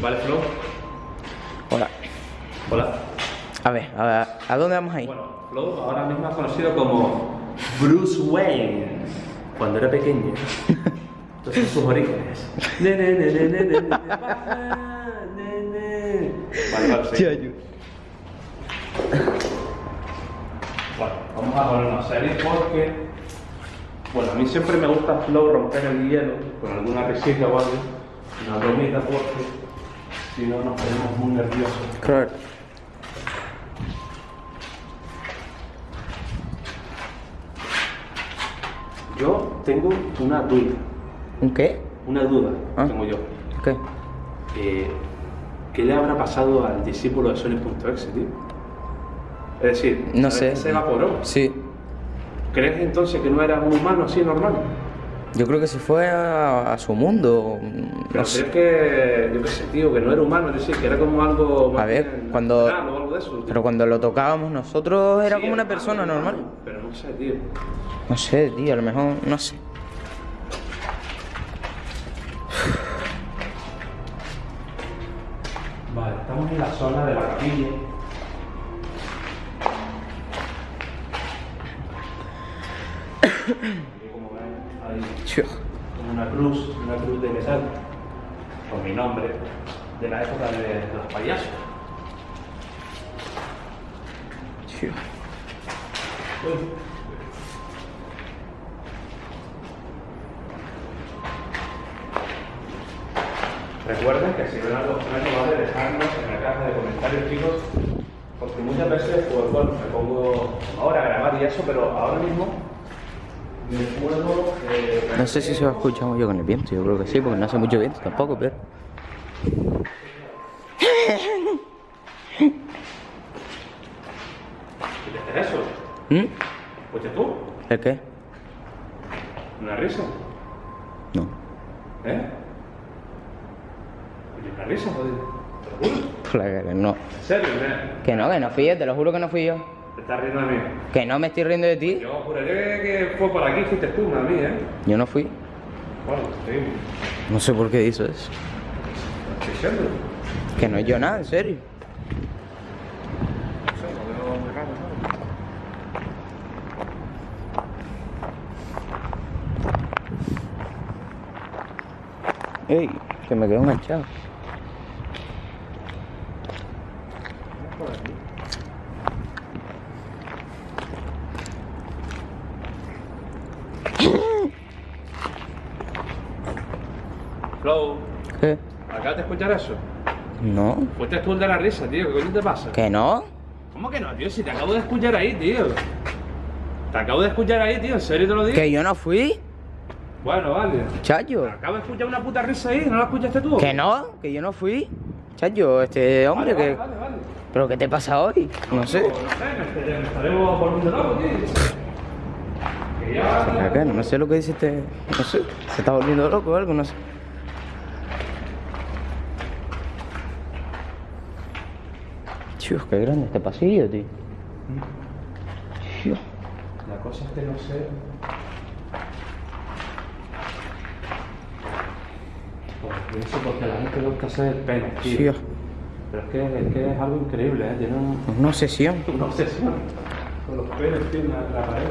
Vale, Flo. Hola. Hola. A ver, a, ver, ¿a dónde vamos ahí? Bueno, Flo ahora mismo es conocido como Bruce Wayne cuando era pequeño. Entonces sus orígenes. Ne, ne, ne, ne, ne, ne. Vale, vale, sí. Bueno, vamos a ponernos serios porque. Bueno, a mí siempre me gusta Flow romper el hielo con alguna risita o algo, una bromita porque si no nos ponemos muy nerviosos. Claro. Yo tengo una duda, ¿Un qué? una duda Ah. tengo yo. ¿Qué? Eh, ¿Qué le habrá pasado al discípulo de Sony.exe, tío? Es decir, No ¿sabes sé. se evaporó. Sí. ¿Crees entonces que no era un humano así normal? Yo creo que se fue a, a su mundo. Pero No sé. que, yo qué sé, tío, que no era humano, es decir, que era como algo más A ver, bien cuando- natural o algo de eso. Pero cuando lo tocábamos nosotros era Sí, como una persona normal. Pero no sé, tío. No sé, tío, a lo mejor, no sé. Vale, estamos en la zona de la capilla. Una cruz, una cruz de metal, con mi nombre, de la época de, de los payasos. Chio. Uy. Recuerden que si ven algo extraño, vale, dejadnos en la caja de comentarios, chicos, porque muchas veces, pues bueno, me pongo ahora a grabar y eso, pero ahora mismo me puedo... eh, No sé si se va a escuchar mucho con el viento, yo creo que sí, porque no hace mucho viento tampoco, pero. ¿Qué es eso? ¿Mm? ¿Escuchas tú? ¿El qué? ¿Una risa? No. ¿Eh? ¿Una risa, joder? ¿Te lo juro? Claro que no. ¿En serio? ¿eh? Que no, que no fui yo, te lo juro que no fui yo. ¿Te estás riendo de mí? Que no me estoy riendo de ti. Yo juraría que fue por aquí, fuiste tú, no a mí, ¿eh? Yo no fui. Bueno, sí, No sé por qué hizo eso. estoy diciendo. Que no es yo nada, en serio. Ey, que me quedo enganchado. por aquí. Flow, ¿Qué? ¿acabas de escuchar eso? No. Fuiste tú el de la risa, tío, ¿qué coño te pasa? ¿Que no? ¿Cómo que no, tío? Si te acabo de escuchar ahí, tío. Te acabo de escuchar ahí, tío, ¿en serio te lo digo? ¿Que yo no fui? Bueno, vale. Chayo. Acabo de escuchar una puta risa ahí, ¿no la escuchaste tú? ¿Que no? ¿Que yo no fui? Chayo, este hombre Vale, que... vale, vale, vale. ¿Pero qué te pasa hoy? No sé. No sé, estaremos poniendo loco, tío. Acá, no sé lo que dice este... No sé. Se está volviendo loco o algo, no sé. Dios, qué grande este pasillo, tío. Dios. La cosa es que no sé... Pues eso porque la gente le gusta hacer penes, tío. Dios. Pero es que, es que es algo increíble, ¿eh? Tiene un- Una obsesión. una obsesión con los penes, tío, en la, la pared.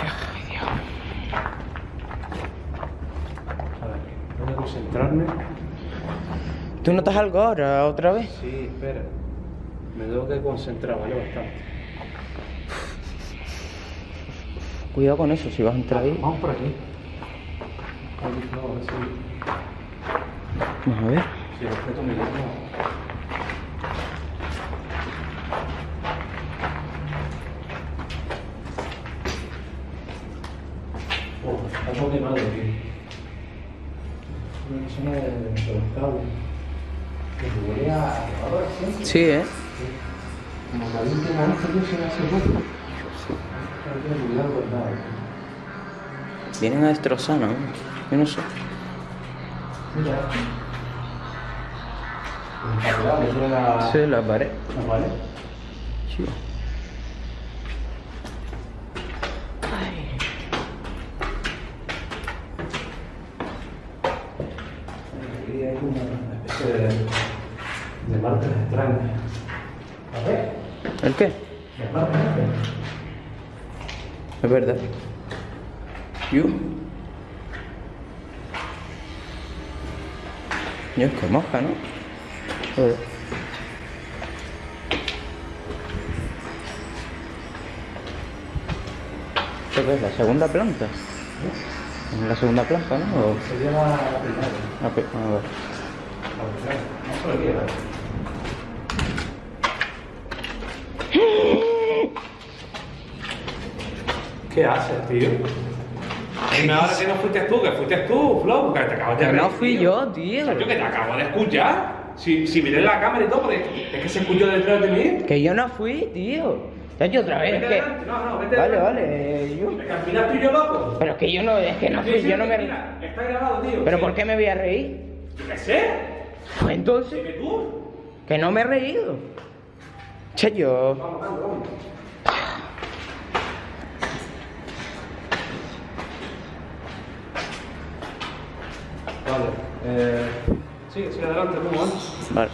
Ay, Dios. A ver, voy a concentrarme. ¿Tú notas algo ahora, otra vez? Sí, espera. Me tengo que concentrar, vale, bastante. Cuidado con eso, si vas a entrar ahí. Vamos por aquí. Vamos a ver. si me llama. Oh, está todo quemado aquí. Una zona de los cables. Que huele a lavadora siempre. Sí, ¿eh? Como que me gusta que se hace poco. Vienen a destrozar, ¿no? Yo no sé. Mira. La... Sí, la pared. la pared. Chido. de, extrañas. A ver, ¿El qué? marcas extrañas. Es verdad. Yo. Yo es que moja, ¿no? Joder. ¿Esto qué es? ¿La segunda planta? ¿Es la segunda planta, no? Sería la primera. Ah, pe- a ver. La primera. No se lo quiero. ¿Qué haces, tío? Dime ahora que no fuiste tú, que fuiste tú, Flo, que te acabas de Que no fui tío. yo, tío. Yo que te acabo de escuchar. Si, si miré la cámara y todo, porque es que se escuchó detrás de mí. Que yo no fui, tío. Chacho, otra vez, Vete es que... No, no, vete Vale, adelante. vale, eh, yo... Es que al final estoy yo loco. Pero es que yo no, es que no Sí, fui, sí, yo no me... mira, Está grabado, tío. ¿Pero Sí. por qué me voy a reír? Yo qué sé. Pues entonces, Que tú. que no me he reído. Che, yo... Vamos, vamos, vamos. Vale. Eh, sigue, sigue adelante, ¿cómo es? Vale.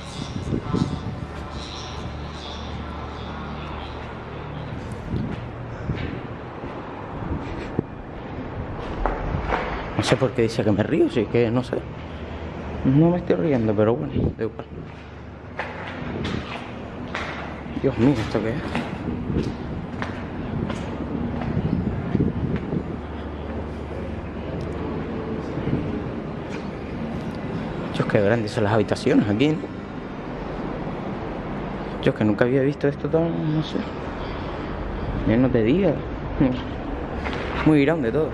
No sé por qué dice que me río, sí que no sé. No me estoy riendo, pero bueno, da igual. Dios mío, ¿esto qué es? Dios, qué grandes son las habitaciones aquí, ¿no? Yo que nunca había visto esto tan, no sé. Ya no te diga. Muy grande todo.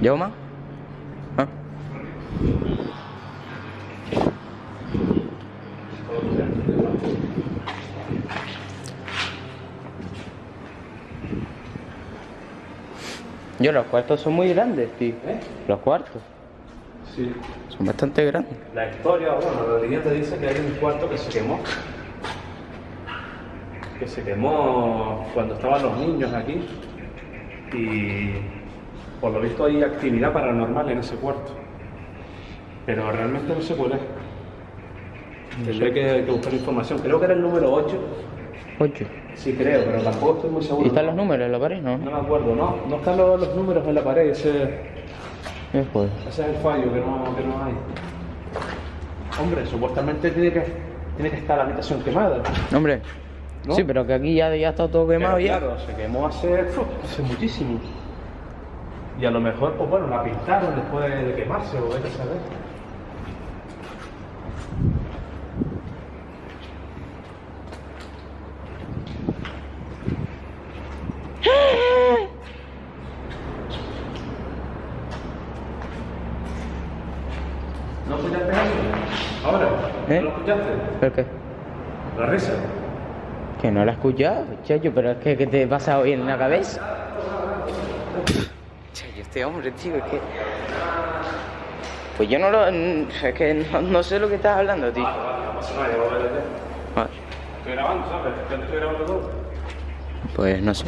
¿Llevo más? Ah. Yo, los cuartos son muy grandes, tío. ¿Eh? Los cuartos Sí. son bastante grandes. La historia, bueno, la leyenda dice que hay un cuarto que se quemó. Que se quemó cuando estaban los niños aquí. Y por lo visto hay actividad paranormal en ese cuarto. Pero realmente no sé cuál es. Tendré que, que buscar información. Creo que era el número 8. Ocho. Sí, creo, pero tampoco estoy muy seguro. ¿Y están los números en la pared, no? No me acuerdo, no. No están los, los números en la pared. Ese, ese es el fallo que no, que no hay. Hombre, supuestamente tiene que, tiene que estar la habitación quemada. Hombre. ¿No? Sí, pero que aquí ya, ya está todo quemado Pero ya. Claro, se quemó hace, hace muchísimo. Y a lo mejor, pues bueno, la pintaron después de quemarse o vete a saber. ¿No escuchaste eso? ¿Ahora? ¿Eh? ¿No lo escuchaste? ¿Pero qué? La risa. Que no la he escuchado, chacho, pero es que, ¿qué te pasa hoy en la cabeza? Chacho, este hombre, tío, es que... Pues yo no lo... Es que no, no sé lo que estás hablando, tío. Vale, vale, no pasa nada, ya lo veré ya. Vale, Estoy grabando, ¿sabes? Yo te estoy grabando todo. Pues no sé.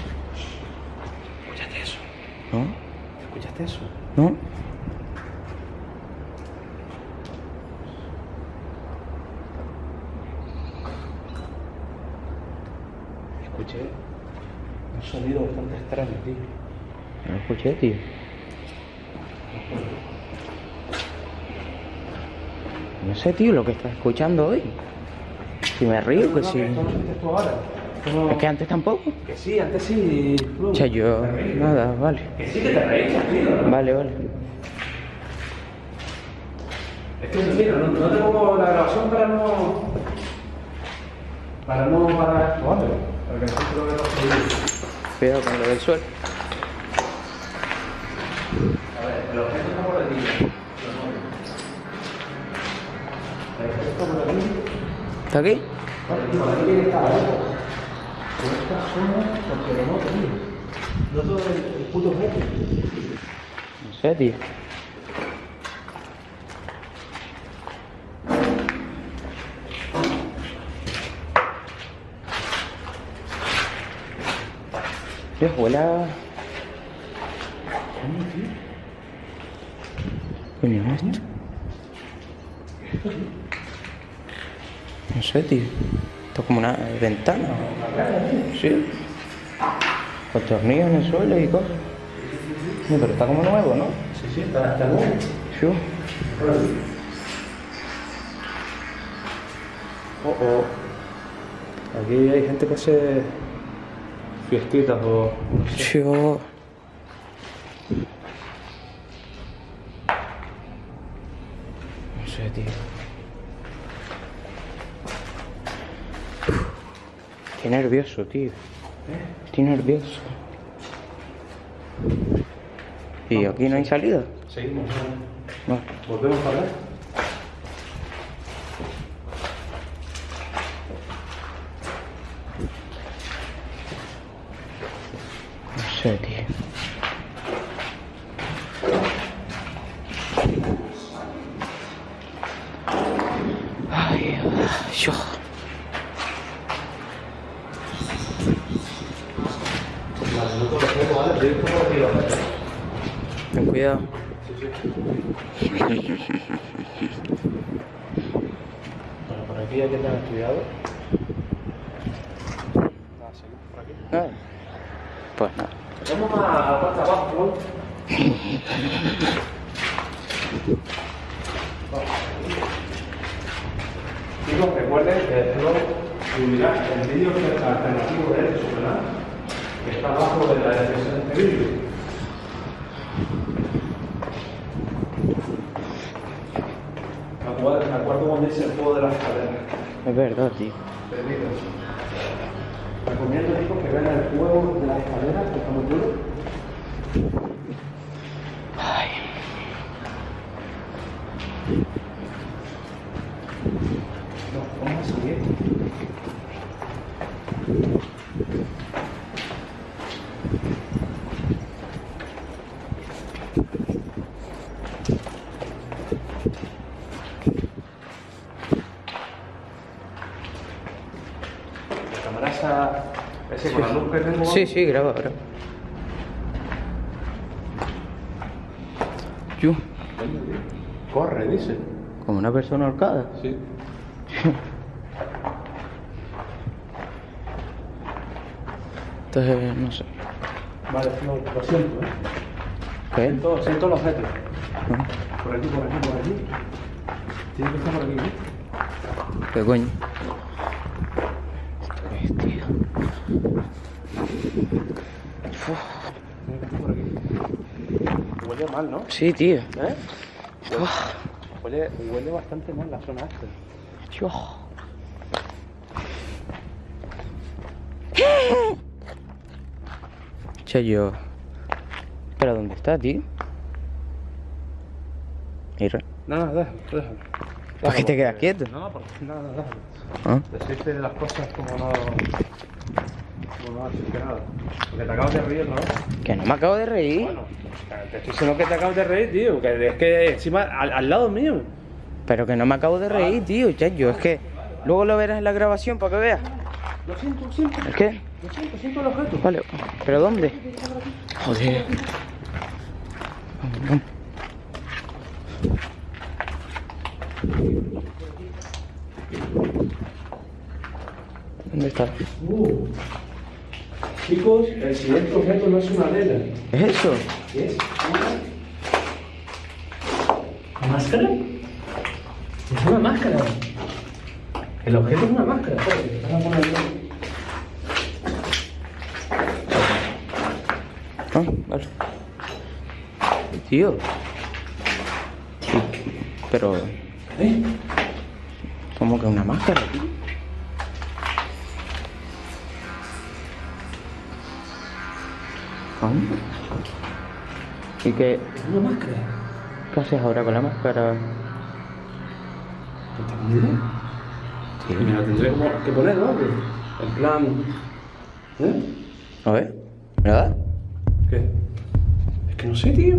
¿Escuchaste eso? ¿No? ¿Escuchaste eso? ¿No? Escuché un sonido bastante extraño, tío. No lo escuché, tío. No sé, tío, lo que estás escuchando hoy. Si me río, que No, sí. que ahora. No- Es que antes tampoco. Que sí, antes sí. Flu. Che, yo... Nada, vale. Que sí que te reíste, tío. Vale, vale. Es que, mira, no, no te pongo la grabación para no... Para no esto, ¿vale? Cuidado con lo del suelo. A ver, está aquí. ¿Está aquí? Vale, tío, por aquí tiene que estar algo. Pero esta zona, porque no, tío. No todo el, el puto objeto. No sé, tío. Dios, huele a... Coño, ¿no es esto? No sé, tío. Esto es como una ventana. Sí. Con tornillos en el suelo y cosas. No, pero está como nuevo, ¿no? Sí, sí, está, está nuevo. Sí. Oh, oh. Aquí hay gente que hace fiestitas o... no sé. Yo... No sé, tío. Estoy nervioso, tío. Estoy nervioso. ¿Y aquí no hay salida? Seguimos. No. ¿Volvemos a hablar? No sé, tío. Ay, yo. Vale, no te lo tengo, ¿vale? Yo por aquí lo veo. Ten cuidado. Bueno, por aquí hay que tener cuidado. Nada, seguimos por aquí. Ah, Pues nada. Vamos a de abajo, ¿no? Chicos, recuerden que luego subirá el vídeo alternativo de hecho, ¿verdad? Que está abajo de la descripción de este vídeo. Me acuerdo, me acuerdo cuando hice el juego de las cadenas. Es verdad, tío. Recomiendo chicos que vean el juego de las escaleras, que está muy duro. Ay. No, vamos a seguir. La cámara esa, ese con la luz que tengo. Sí, sí, graba ahora. Yo, Corre, dice. como una persona ahorcada. Sí. Entonces, no sé. Vale, lo siento, ¿eh? ¿Qué? Siento, siento los objetos. Ah, Por aquí, por aquí, por aquí. Tiene que estar por aquí, ¿no? ¿Qué coño? Hostia. Uf, Tiene que estar por aquí. Huele mal, ¿no? Sí, tío. ¿Eh? Uf, Huele, huele bastante mal la zona esta. yo. Che, yo. ¿Pero dónde está, tío? Mira. No, no, déjalo, déjalo. ¿Por qué te quedas quieto? No, porque nada, no, déjalo. ¿Ah? Decirte las cosas como no. Que nada. Porque te acabas de reír otra vez. Que no me acabo de reír. Bueno, te estoy diciendo que te acabas de reír, tío. Que es que encima al, al lado mío. Pero que no me acabo de reír, tío. Chacho, es que luego lo verás en la grabación para que veas. Lo siento, lo siento. ¿El qué? Lo siento, siento el objeto. Vale, ¿pero dónde? Joder. Vamos, vamos. ¿Dónde está? Uh. Chicos, el siguiente objeto no es una vela. ¿Es eso? Es una máscara. Es una máscara. El objeto es una máscara. Ah, vale. Tío. Sí, Pero, ¿Eh? ¿cómo que una máscara, tío? ¿Y qué, una máscara. qué haces ahora con la máscara? ¿No tengo ni idea? Sí. Me la tendré como que poner, ¿no? En plan. ¿Eh? A ver, ¿me la? ¿Qué? Es que no sé, tío.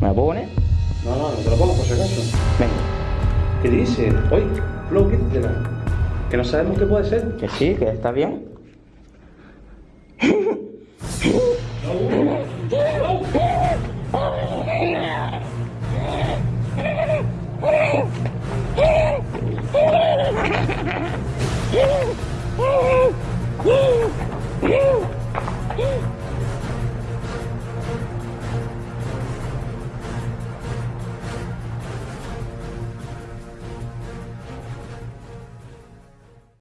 ¿Me la puedo poner? No, no, no te lo pongo por si acaso. Venga. ¿Qué dice? Oye, Flo, quítatela. Que no sabemos qué puede ser. Que sí, que está bien. Oh,